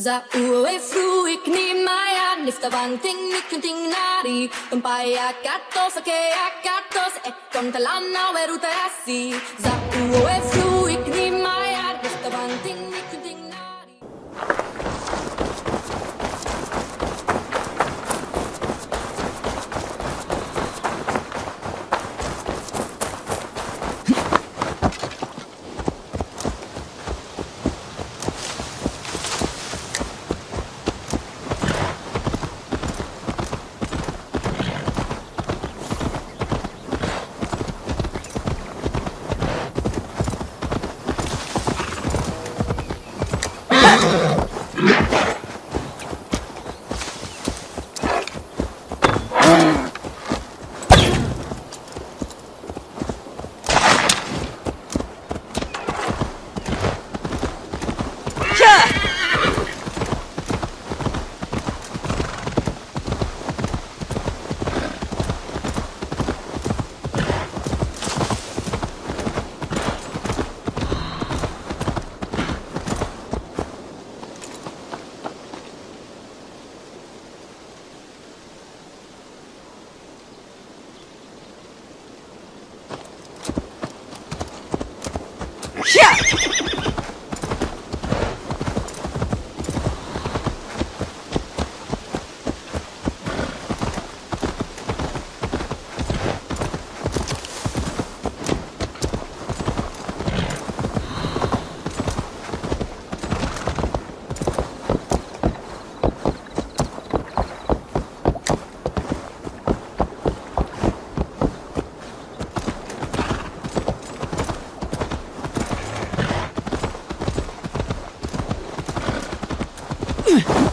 Za ue fruik ni maya nifta banting ni kunting nari. Umpaya katos ake akatos e kontalana weruta asi. Za ue 骗 Ugh!